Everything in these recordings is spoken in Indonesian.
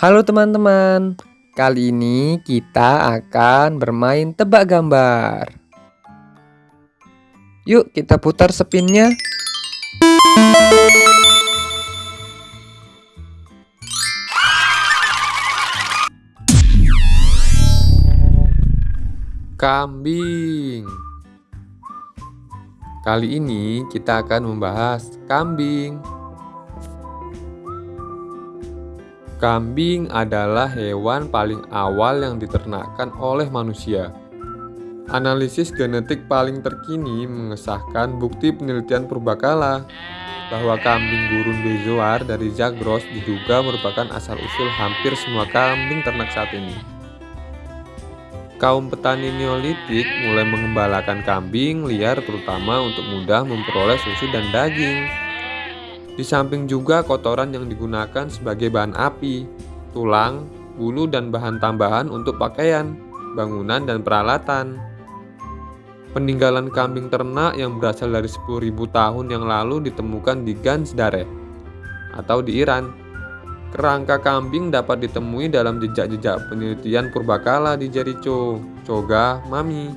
Halo teman-teman, kali ini kita akan bermain tebak gambar. Yuk kita putar spinnya. Kambing Kali ini kita akan membahas kambing Kambing adalah hewan paling awal yang diternakkan oleh manusia. Analisis genetik paling terkini mengesahkan bukti penelitian purbakala bahwa kambing gurun bezoar dari Zagros diduga merupakan asal-usul hampir semua kambing ternak saat ini. Kaum petani Neolitik mulai mengembalakan kambing liar terutama untuk mudah memperoleh susu dan daging. Di samping juga kotoran yang digunakan sebagai bahan api, tulang, bulu dan bahan tambahan untuk pakaian, bangunan dan peralatan. Peninggalan kambing ternak yang berasal dari 10.000 tahun yang lalu ditemukan di Gansdare atau di Iran. Kerangka kambing dapat ditemui dalam jejak-jejak penelitian purbakala di Jericho, Choga, Mami,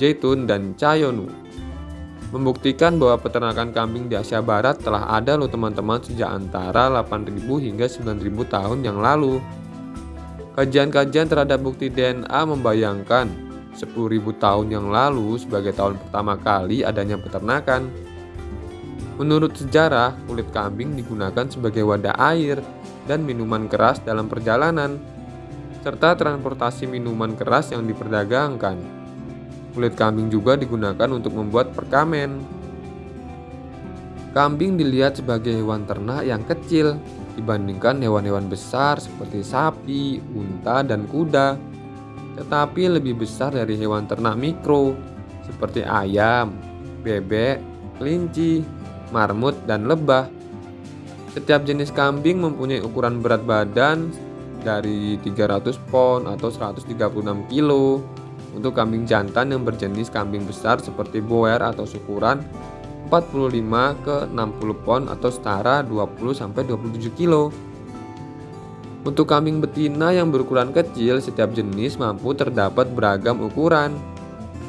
Zaitun, dan Chayonu membuktikan bahwa peternakan kambing di Asia Barat telah ada loh teman-teman sejak antara 8000 hingga 9000 tahun yang lalu. Kajian-kajian terhadap bukti DNA membayangkan 10.000 tahun yang lalu sebagai tahun pertama kali adanya peternakan. Menurut sejarah, kulit kambing digunakan sebagai wadah air dan minuman keras dalam perjalanan, serta transportasi minuman keras yang diperdagangkan. Kulit kambing juga digunakan untuk membuat perkamen. Kambing dilihat sebagai hewan ternak yang kecil dibandingkan hewan-hewan besar seperti sapi, unta, dan kuda, tetapi lebih besar dari hewan ternak mikro seperti ayam, bebek, kelinci, marmut, dan lebah. Setiap jenis kambing mempunyai ukuran berat badan dari 300 pon atau 136 kilo untuk kambing jantan yang berjenis kambing besar seperti boer atau syukuran 45 ke 60 pon atau setara 20 sampai 27 kilo. Untuk kambing betina yang berukuran kecil, setiap jenis mampu terdapat beragam ukuran.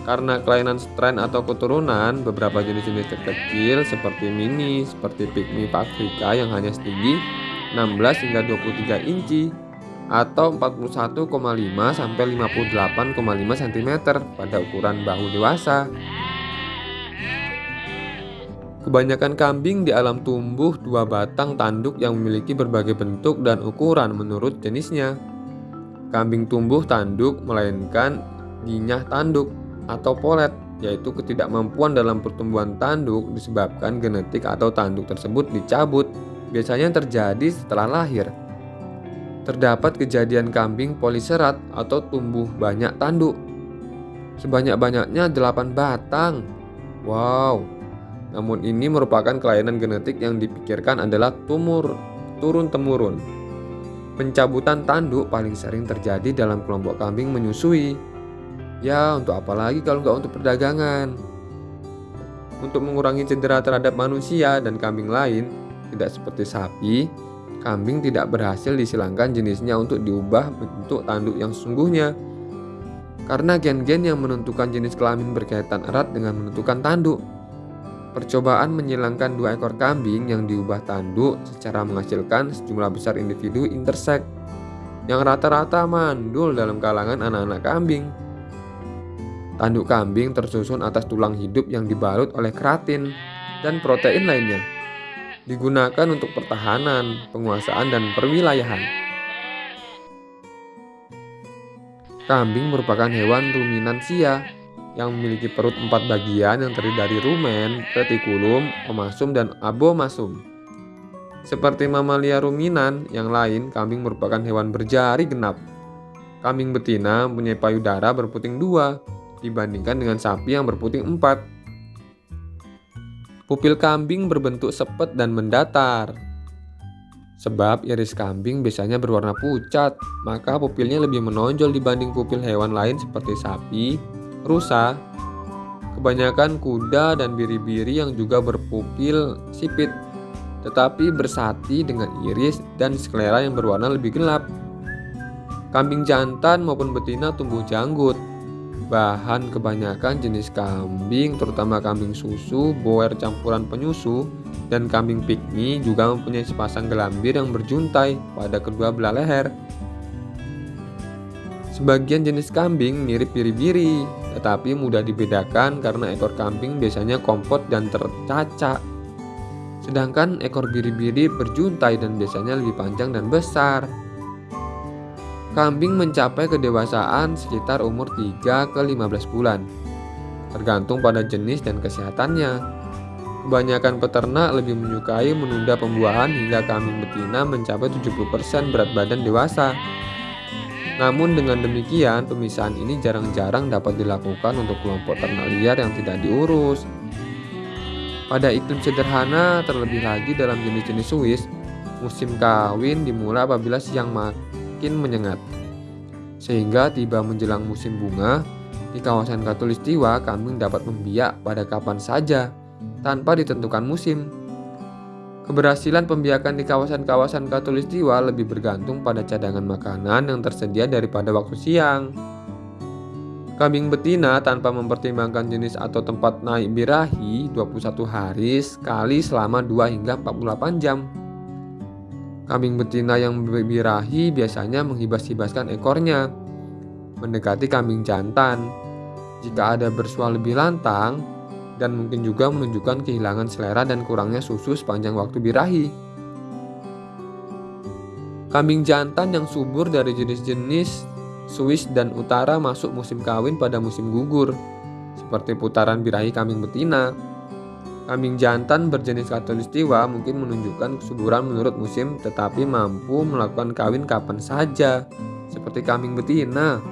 Karena kelainan strain atau keturunan, beberapa jenis-jenis terkecil seperti mini, seperti pygmy Afrika yang hanya setinggi 16 hingga 23 inci atau 41,5 sampai 58,5 cm pada ukuran bahu dewasa. Kebanyakan kambing di alam tumbuh dua batang tanduk yang memiliki berbagai bentuk dan ukuran menurut jenisnya. Kambing tumbuh tanduk melainkan dinyah tanduk atau polet, yaitu ketidakmampuan dalam pertumbuhan tanduk disebabkan genetik atau tanduk tersebut dicabut. Biasanya terjadi setelah lahir terdapat kejadian kambing poliserat atau tumbuh banyak tanduk. Sebanyak-banyaknya 8 batang. Wow. Namun ini merupakan kelainan genetik yang dipikirkan adalah tumur turun-temurun. Pencabutan tanduk paling sering terjadi dalam kelompok kambing menyusui. Ya, untuk apa lagi kalau nggak untuk perdagangan? Untuk mengurangi cedera terhadap manusia dan kambing lain, tidak seperti sapi, kambing tidak berhasil disilangkan jenisnya untuk diubah bentuk tanduk yang sesungguhnya. Karena gen-gen yang menentukan jenis kelamin berkaitan erat dengan menentukan tanduk. Percobaan menyilangkan dua ekor kambing yang diubah tanduk secara menghasilkan sejumlah besar individu intersek yang rata-rata mandul dalam kalangan anak-anak kambing. Tanduk kambing tersusun atas tulang hidup yang dibalut oleh keratin dan protein lainnya digunakan untuk pertahanan, penguasaan, dan perwilayahan. Kambing merupakan hewan ruminansia yang memiliki perut empat bagian yang terdiri dari rumen, retikulum, omasum, dan abomasum. Seperti mamalia ruminan yang lain, kambing merupakan hewan berjari genap. Kambing betina mempunyai payudara berputing dua dibandingkan dengan sapi yang berputing empat. Pupil kambing berbentuk sepet dan mendatar. Sebab iris kambing biasanya berwarna pucat, maka pupilnya lebih menonjol dibanding pupil hewan lain seperti sapi, rusa, kebanyakan kuda dan biri-biri yang juga berpupil sipit. tetapi bersati dengan iris dan sklera yang berwarna lebih gelap. Kambing jantan maupun betina tumbuh janggut. Bahan kebanyakan jenis kambing, terutama kambing susu, boer campuran penyusu, dan kambing pikmi juga mempunyai sepasang gelambir yang berjuntai pada kedua belah leher. Sebagian jenis kambing mirip biri-biri, tetapi mudah dibedakan karena ekor kambing biasanya kompot dan tercacak. Sedangkan ekor biri-biri berjuntai dan biasanya lebih panjang dan besar. Kambing mencapai kedewasaan sekitar umur 3 ke 15 bulan, tergantung pada jenis dan kesehatannya. Kebanyakan peternak lebih menyukai menunda pembuahan hingga kambing betina mencapai 70% berat badan dewasa. Namun dengan demikian, pemisahan ini jarang-jarang dapat dilakukan untuk kelompok ternak liar yang tidak diurus. Pada iklim sederhana, terlebih lagi dalam jenis-jenis Swiss, musim kawin dimulai apabila siang makan semakin menyengat. Sehingga tiba menjelang musim bunga, di kawasan Katulistiwa kambing dapat membiak pada kapan saja tanpa ditentukan musim. Keberhasilan pembiakan di kawasan-kawasan Katulistiwa lebih bergantung pada cadangan makanan yang tersedia daripada waktu siang. Kambing betina tanpa mempertimbangkan jenis atau tempat naik birahi 21 hari sekali selama 2 hingga 48 jam. Kambing betina yang berbirahi biasanya menghibas-hibaskan ekornya, mendekati kambing jantan. Jika ada bersuara lebih lantang, dan mungkin juga menunjukkan kehilangan selera dan kurangnya susu sepanjang waktu birahi. Kambing jantan yang subur dari jenis-jenis Swiss dan Utara masuk musim kawin pada musim gugur, seperti putaran birahi kambing betina, Kambing jantan berjenis katulistiwa mungkin menunjukkan kesuburan menurut musim tetapi mampu melakukan kawin kapan saja, seperti kambing betina.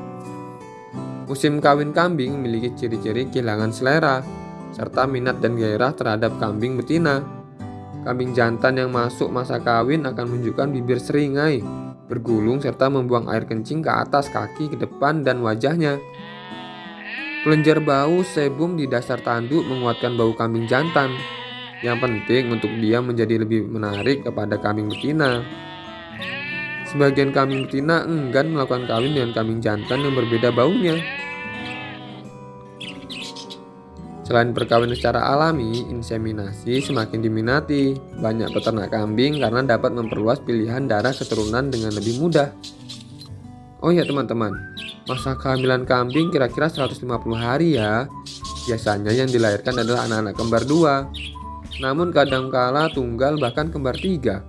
Musim kawin kambing memiliki ciri-ciri kehilangan selera, serta minat dan gairah terhadap kambing betina. Kambing jantan yang masuk masa kawin akan menunjukkan bibir seringai, bergulung serta membuang air kencing ke atas kaki, ke depan, dan wajahnya. Kelenjar bau sebum di dasar tanduk menguatkan bau kambing jantan. Yang penting untuk dia menjadi lebih menarik kepada kambing betina. Sebagian kambing betina enggan melakukan kawin dengan kambing jantan yang berbeda baunya. Selain perkawinan secara alami, inseminasi semakin diminati. Banyak peternak kambing karena dapat memperluas pilihan darah keturunan dengan lebih mudah. Oh ya teman-teman, Masa kehamilan kambing kira-kira 150 hari ya. Biasanya yang dilahirkan adalah anak-anak kembar dua. Namun kadangkala tunggal bahkan kembar tiga.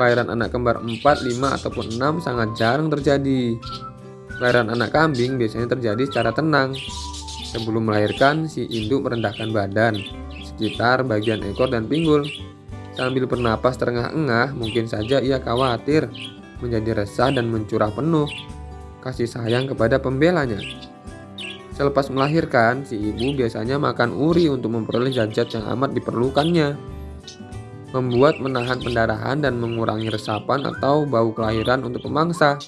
Kelahiran anak kembar 4, 5, ataupun 6 sangat jarang terjadi. Kelahiran anak kambing biasanya terjadi secara tenang. Sebelum melahirkan, si induk merendahkan badan, sekitar bagian ekor dan pinggul. Sambil bernapas terengah-engah, mungkin saja ia khawatir, menjadi resah dan mencurah penuh kasih sayang kepada pembelanya. Selepas melahirkan, si ibu biasanya makan uri untuk memperoleh zat-zat yang amat diperlukannya. Membuat menahan pendarahan dan mengurangi resapan atau bau kelahiran untuk pemangsa.